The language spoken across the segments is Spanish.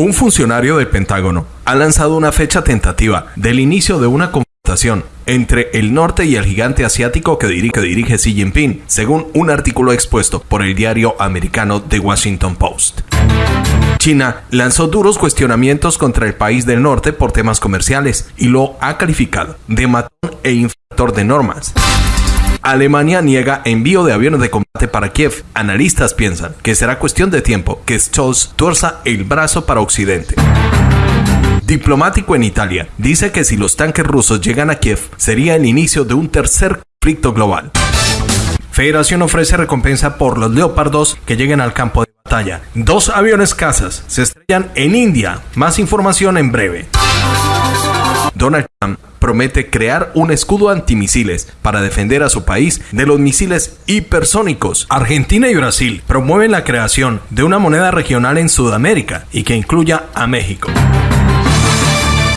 Un funcionario del Pentágono ha lanzado una fecha tentativa del inicio de una confrontación entre el norte y el gigante asiático que dirige, dirige Xi Jinping, según un artículo expuesto por el diario americano The Washington Post. China lanzó duros cuestionamientos contra el país del norte por temas comerciales y lo ha calificado de matón e infractor de normas. Alemania niega envío de aviones de combate para Kiev. Analistas piensan que será cuestión de tiempo que Scholz tuerza el brazo para Occidente. Diplomático en Italia dice que si los tanques rusos llegan a Kiev sería el inicio de un tercer conflicto global. Federación ofrece recompensa por los leopardos que lleguen al campo de batalla. Dos aviones cazas se estrellan en India. Más información en breve. Donald Trump promete crear un escudo antimisiles para defender a su país de los misiles hipersónicos. Argentina y Brasil promueven la creación de una moneda regional en Sudamérica y que incluya a México.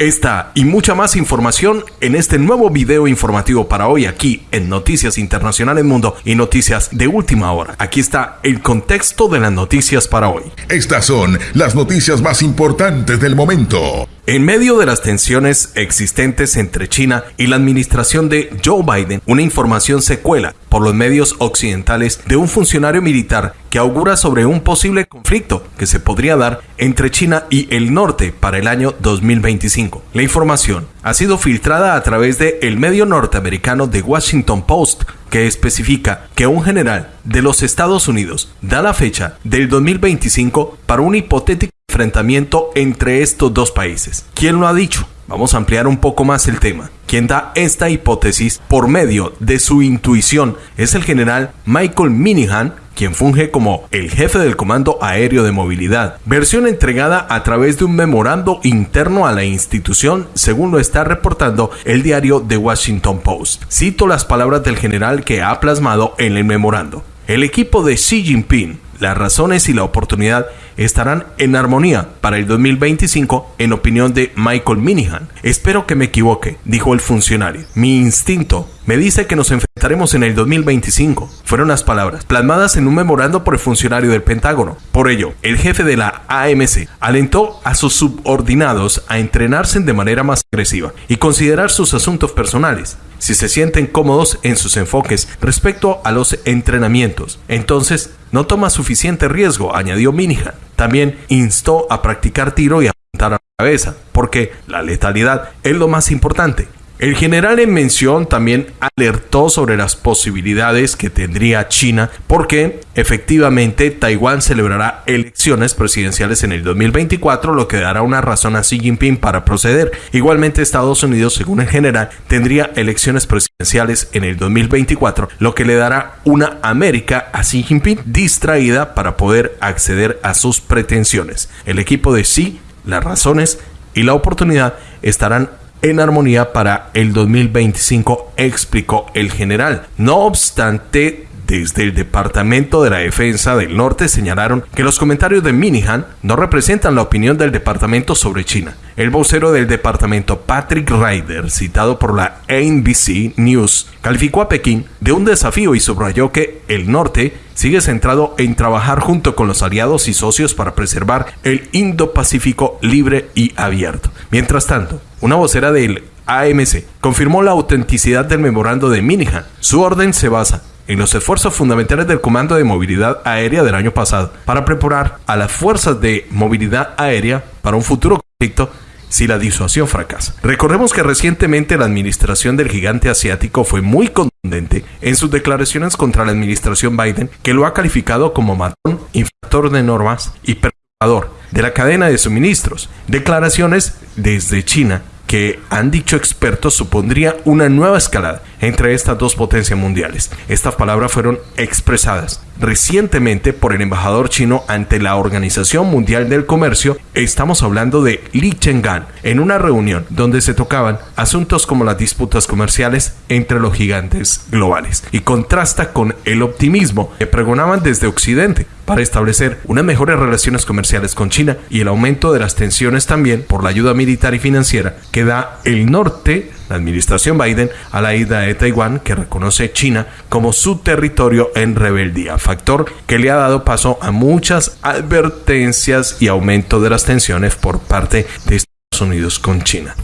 Esta y mucha más información en este nuevo video informativo para hoy aquí en Noticias Internacionales Mundo y Noticias de Última Hora. Aquí está el contexto de las noticias para hoy. Estas son las noticias más importantes del momento. En medio de las tensiones existentes entre China y la administración de Joe Biden, una información se cuela por los medios occidentales de un funcionario militar que augura sobre un posible conflicto que se podría dar entre China y el norte para el año 2025. La información ha sido filtrada a través de el medio norteamericano The Washington Post, que especifica que un general de los Estados Unidos da la fecha del 2025 para un hipotético enfrentamiento entre estos dos países. ¿Quién lo ha dicho? Vamos a ampliar un poco más el tema. Quien da esta hipótesis por medio de su intuición es el general Michael Minihan, quien funge como el jefe del Comando Aéreo de Movilidad, versión entregada a través de un memorando interno a la institución, según lo está reportando el diario The Washington Post. Cito las palabras del general que ha plasmado en el memorando. El equipo de Xi Jinping las razones y la oportunidad estarán en armonía para el 2025 en opinión de Michael Minihan. Espero que me equivoque, dijo el funcionario. Mi instinto me dice que nos enfrentaremos en el 2025. Fueron las palabras plasmadas en un memorando por el funcionario del Pentágono. Por ello, el jefe de la AMC alentó a sus subordinados a entrenarse de manera más agresiva y considerar sus asuntos personales si se sienten cómodos en sus enfoques respecto a los entrenamientos. Entonces, no toma suficiente riesgo, añadió Minihan. También instó a practicar tiro y apuntar a la cabeza, porque la letalidad es lo más importante. El general en mención también alertó sobre las posibilidades que tendría China porque efectivamente Taiwán celebrará elecciones presidenciales en el 2024, lo que dará una razón a Xi Jinping para proceder. Igualmente Estados Unidos, según el general, tendría elecciones presidenciales en el 2024, lo que le dará una América a Xi Jinping distraída para poder acceder a sus pretensiones. El equipo de Xi, las razones y la oportunidad estarán en armonía para el 2025, explicó el general. No obstante, desde el Departamento de la Defensa del Norte señalaron que los comentarios de Minihan no representan la opinión del departamento sobre China. El vocero del departamento, Patrick Ryder, citado por la NBC News, calificó a Pekín de un desafío y subrayó que el norte sigue centrado en trabajar junto con los aliados y socios para preservar el Indo-Pacífico libre y abierto. Mientras tanto, una vocera del AMC confirmó la autenticidad del memorando de Minihan. Su orden se basa en los esfuerzos fundamentales del Comando de Movilidad Aérea del año pasado para preparar a las fuerzas de movilidad aérea para un futuro conflicto si la disuasión fracasa. Recordemos que recientemente la administración del gigante asiático fue muy contundente en sus declaraciones contra la administración Biden, que lo ha calificado como matón, infractor de normas y perturbador de la cadena de suministros. Declaraciones desde China que han dicho expertos supondría una nueva escalada entre estas dos potencias mundiales. Estas palabras fueron expresadas recientemente por el embajador chino ante la Organización Mundial del Comercio. Estamos hablando de Li Cheng'an en una reunión donde se tocaban asuntos como las disputas comerciales entre los gigantes globales y contrasta con el optimismo que pregonaban desde Occidente para establecer unas mejores relaciones comerciales con China y el aumento de las tensiones también por la ayuda militar y financiera que da el norte la administración Biden a la ida de Taiwán, que reconoce China como su territorio en rebeldía, factor que le ha dado paso a muchas advertencias y aumento de las tensiones por parte de Estados Unidos con China.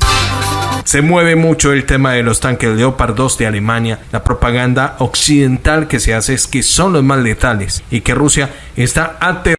Se mueve mucho el tema de los tanques Leopard 2 de Alemania. La propaganda occidental que se hace es que son los más letales y que Rusia está aterrorizada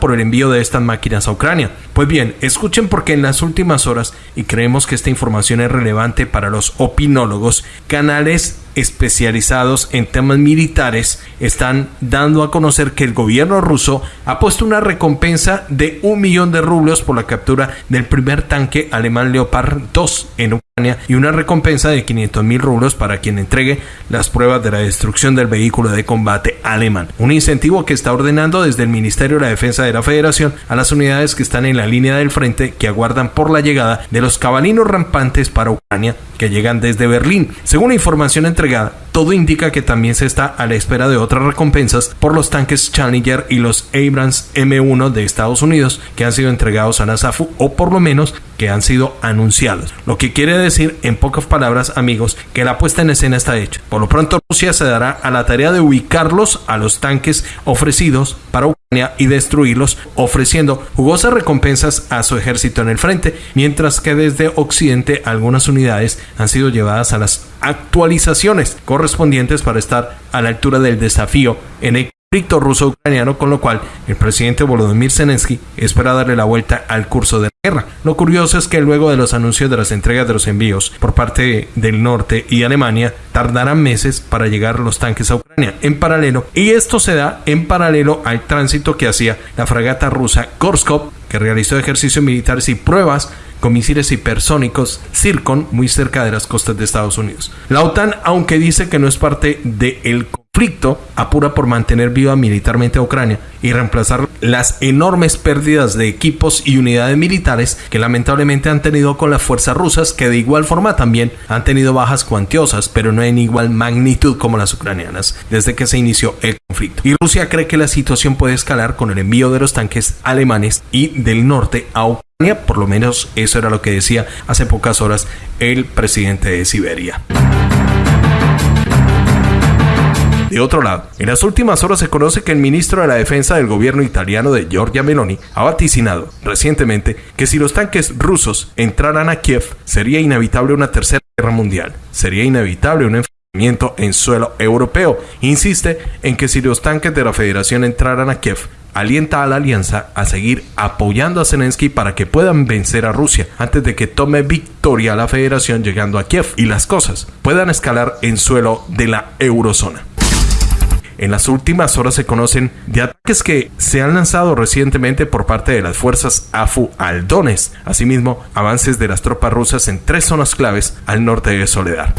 por el envío de estas máquinas a Ucrania. Pues bien, escuchen porque en las últimas horas, y creemos que esta información es relevante para los opinólogos, canales especializados en temas militares están dando a conocer que el gobierno ruso ha puesto una recompensa de un millón de rublos por la captura del primer tanque alemán Leopard 2 en Ucrania y una recompensa de 500 mil rublos para quien entregue las pruebas de la destrucción del vehículo de combate alemán. Un incentivo que está ordenando desde el Ministerio de la Defensa de la Federación a las unidades que están en la línea del frente que aguardan por la llegada de los cabalinos rampantes para Ucrania que llegan desde Berlín. Según la información entregada, todo indica que también se está a la espera de otras recompensas por los tanques Challenger y los Abrams M1 de Estados Unidos que han sido entregados a la SAFU o por lo menos que han sido anunciados. Lo que quiere decir, en pocas palabras, amigos, que la puesta en escena está hecha. Por lo pronto, Rusia se dará a la tarea de ubicarlos a los tanques ofrecidos para Y destruirlos, ofreciendo jugosas recompensas a su ejército en el frente, mientras que desde Occidente algunas unidades han sido llevadas a las actualizaciones correspondientes para estar a la altura del desafío en el ruso-ucraniano, con lo cual el presidente Volodymyr Zelensky espera darle la vuelta al curso de la guerra. Lo curioso es que luego de los anuncios de las entregas de los envíos por parte del norte y Alemania, tardarán meses para llegar los tanques a Ucrania en paralelo, y esto se da en paralelo al tránsito que hacía la fragata rusa Korskov, que realizó ejercicios militares y pruebas con misiles hipersónicos Zircon muy cerca de las costas de Estados Unidos. La OTAN, aunque dice que no es parte del conflicto, apura por mantener viva militarmente a Ucrania y reemplazar las enormes pérdidas de equipos y unidades militares que lamentablemente han tenido con las fuerzas rusas, que de igual forma también han tenido bajas cuantiosas, pero no en igual magnitud como las ucranianas, desde que se inició el conflicto. Y Rusia cree que la situación puede escalar con el envío de los tanques alemanes y del norte a Ucrania por lo menos eso era lo que decía hace pocas horas el presidente de Siberia. De otro lado, en las últimas horas se conoce que el ministro de la Defensa del gobierno italiano de Giorgia Meloni ha vaticinado recientemente que si los tanques rusos entraran a Kiev sería inevitable una tercera guerra mundial, sería inevitable un enfrentamiento en suelo europeo. Insiste en que si los tanques de la Federación entraran a Kiev alienta a la alianza a seguir apoyando a Zelensky para que puedan vencer a Rusia antes de que tome victoria la federación llegando a Kiev y las cosas puedan escalar en suelo de la eurozona. En las últimas horas se conocen de ataques que se han lanzado recientemente por parte de las fuerzas AFU al Donetsk, asimismo avances de las tropas rusas en tres zonas claves al norte de Soledad.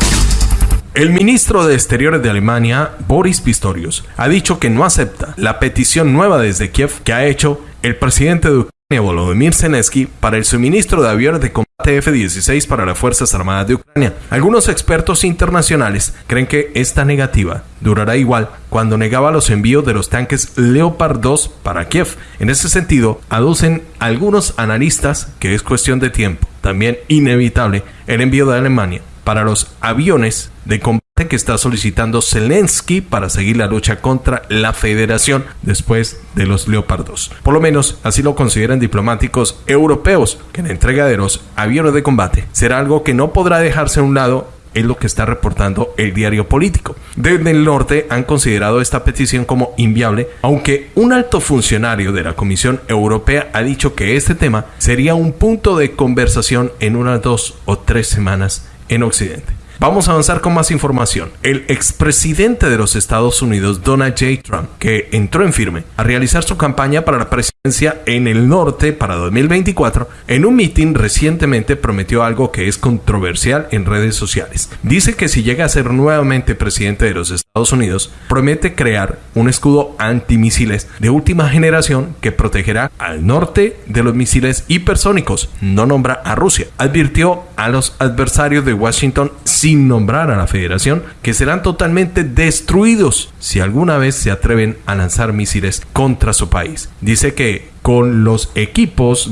El ministro de Exteriores de Alemania, Boris Pistorius, ha dicho que no acepta la petición nueva desde Kiev que ha hecho el presidente de Ucrania, Volodymyr Zelensky, para el suministro de aviones de combate F-16 para las Fuerzas Armadas de Ucrania. Algunos expertos internacionales creen que esta negativa durará igual cuando negaba los envíos de los tanques Leopard 2 para Kiev. En ese sentido, aducen algunos analistas que es cuestión de tiempo, también inevitable, el envío de Alemania para los aviones de combate que está solicitando Zelensky para seguir la lucha contra la federación después de los Leopardos. Por lo menos así lo consideran diplomáticos europeos, que la entrega de los aviones de combate será algo que no podrá dejarse a un lado es lo que está reportando el diario político. Desde el norte han considerado esta petición como inviable, aunque un alto funcionario de la Comisión Europea ha dicho que este tema sería un punto de conversación en unas dos o tres semanas en Occidente. Vamos a avanzar con más información. El expresidente de los Estados Unidos, Donald J. Trump, que entró en firme a realizar su campaña para la presidencia en el norte para 2024, en un mitin recientemente prometió algo que es controversial en redes sociales. Dice que si llega a ser nuevamente presidente de los Estados Unidos, promete crear un escudo antimisiles de última generación que protegerá al norte de los misiles hipersónicos. No nombra a Rusia. Advirtió a los adversarios de Washington sin nombrar a la federación, que serán totalmente destruidos si alguna vez se atreven a lanzar misiles contra su país. Dice que con los equipos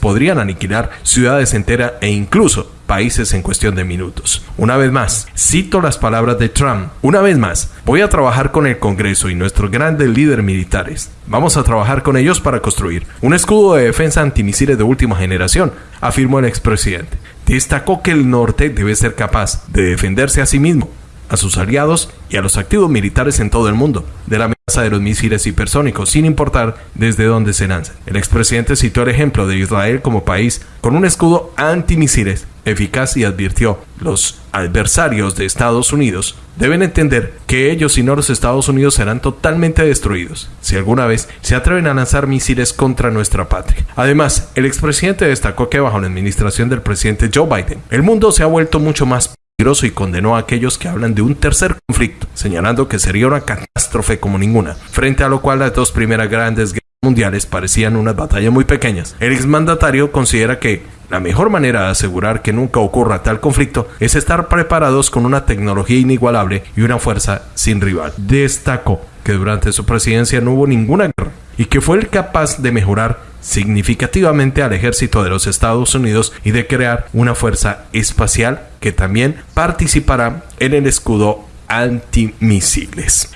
podrían aniquilar ciudades enteras e incluso países en cuestión de minutos. Una vez más, cito las palabras de Trump. Una vez más, voy a trabajar con el Congreso y nuestros grandes líderes militares. Vamos a trabajar con ellos para construir un escudo de defensa antimisiles de última generación, afirmó el expresidente. Destacó que el norte debe ser capaz de defenderse a sí mismo a sus aliados y a los activos militares en todo el mundo de la amenaza de los misiles hipersónicos, sin importar desde dónde se lancen. El expresidente citó el ejemplo de Israel como país con un escudo antimisiles eficaz y advirtió, los adversarios de Estados Unidos deben entender que ellos y no los Estados Unidos serán totalmente destruidos si alguna vez se atreven a lanzar misiles contra nuestra patria. Además, el expresidente destacó que bajo la administración del presidente Joe Biden, el mundo se ha vuelto mucho más y condenó a aquellos que hablan de un tercer conflicto, señalando que sería una catástrofe como ninguna, frente a lo cual las dos primeras grandes guerras mundiales parecían unas batallas muy pequeñas. El exmandatario considera que la mejor manera de asegurar que nunca ocurra tal conflicto es estar preparados con una tecnología inigualable y una fuerza sin rival. Destacó que durante su presidencia no hubo ninguna guerra y que fue el capaz de mejorar significativamente al ejército de los Estados Unidos y de crear una fuerza espacial que también participará en el escudo antimisiles.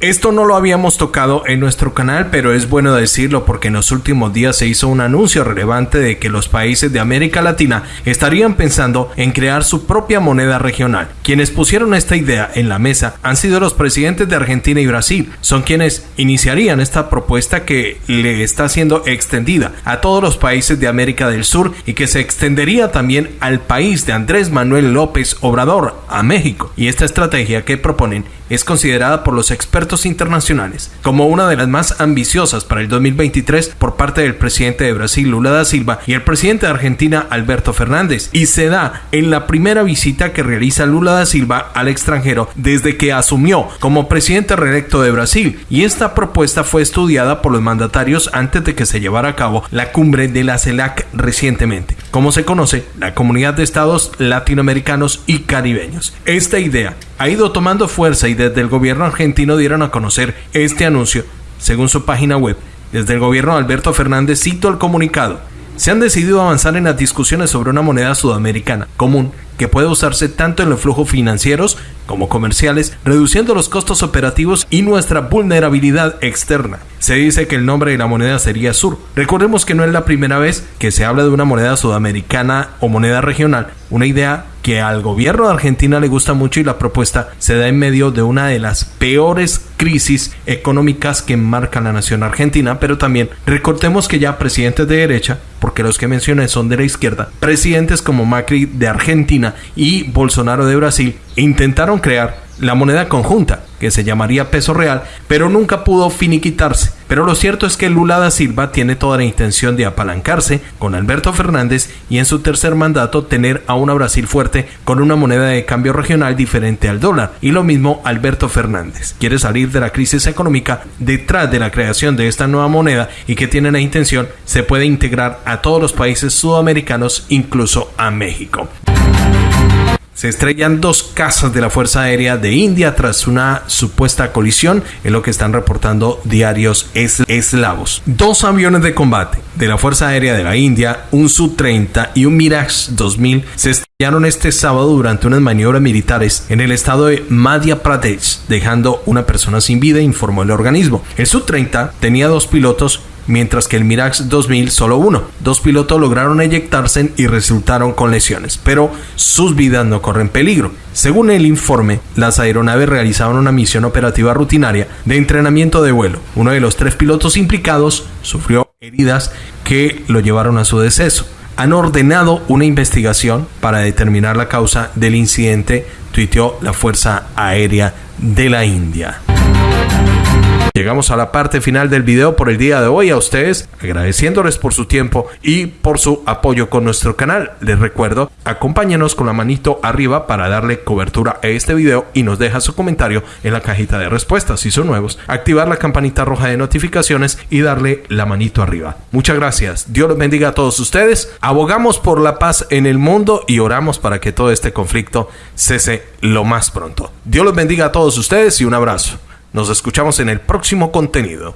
Esto no lo habíamos tocado en nuestro canal, pero es bueno decirlo porque en los últimos días se hizo un anuncio relevante de que los países de América Latina estarían pensando en crear su propia moneda regional. Quienes pusieron esta idea en la mesa han sido los presidentes de Argentina y Brasil. Son quienes iniciarían esta propuesta que le está siendo extendida a todos los países de América del Sur y que se extendería también al país de Andrés Manuel López Obrador, a México. Y esta estrategia que proponen es considerada por los expertos internacionales como una de las más ambiciosas para el 2023 por parte del presidente de Brasil Lula da Silva y el presidente de Argentina Alberto Fernández. Y se da en la primera visita que realiza Lula da Silva al extranjero desde que asumió como presidente reelecto de Brasil. Y esta propuesta fue estudiada por los mandatarios antes de que se llevara a cabo la cumbre de la CELAC recientemente, como se conoce la Comunidad de Estados Latinoamericanos y Caribeños. Esta idea ha ido tomando fuerza y desde el gobierno argentino dieron a conocer este anuncio, según su página web. Desde el gobierno de Alberto Fernández cito el comunicado. Se han decidido avanzar en las discusiones sobre una moneda sudamericana común que puede usarse tanto en los flujos financieros como comerciales, reduciendo los costos operativos y nuestra vulnerabilidad externa. Se dice que el nombre de la moneda sería SUR. Recordemos que no es la primera vez que se habla de una moneda sudamericana o moneda regional, una idea que al gobierno de Argentina le gusta mucho y la propuesta se da en medio de una de las peores crisis económicas que marca la nación argentina, pero también recordemos que ya presidentes de derecha, porque los que mencioné son de la izquierda, presidentes como Macri de Argentina y Bolsonaro de Brasil intentaron crear la moneda conjunta, que se llamaría peso real, pero nunca pudo finiquitarse. Pero lo cierto es que Lula da Silva tiene toda la intención de apalancarse con Alberto Fernández y en su tercer mandato tener a una Brasil fuerte con una moneda de cambio regional diferente al dólar. Y lo mismo Alberto Fernández. Quiere salir de la crisis económica detrás de la creación de esta nueva moneda y que tiene la intención se puede integrar a todos los países sudamericanos, incluso a México. Se estrellan dos casas de la Fuerza Aérea de India tras una supuesta colisión, en lo que están reportando diarios eslavos. Dos aviones de combate de la Fuerza Aérea de la India, un Su-30 y un Mirage 2000, se estrellaron este sábado durante unas maniobras militares en el estado de Madhya Pradesh, dejando una persona sin vida, informó el organismo. El Su-30 tenía dos pilotos mientras que el Mirage 2000 solo uno. Dos pilotos lograron eyectarse y resultaron con lesiones, pero sus vidas no corren peligro. Según el informe, las aeronaves realizaban una misión operativa rutinaria de entrenamiento de vuelo. Uno de los tres pilotos implicados sufrió heridas que lo llevaron a su deceso. Han ordenado una investigación para determinar la causa del incidente, tuiteó la Fuerza Aérea de la India. Llegamos a la parte final del video por el día de hoy. A ustedes agradeciéndoles por su tiempo y por su apoyo con nuestro canal. Les recuerdo, acompáñenos con la manito arriba para darle cobertura a este video y nos deja su comentario en la cajita de respuestas si son nuevos. Activar la campanita roja de notificaciones y darle la manito arriba. Muchas gracias. Dios los bendiga a todos ustedes. Abogamos por la paz en el mundo y oramos para que todo este conflicto cese lo más pronto. Dios los bendiga a todos ustedes y un abrazo. Nos escuchamos en el próximo contenido.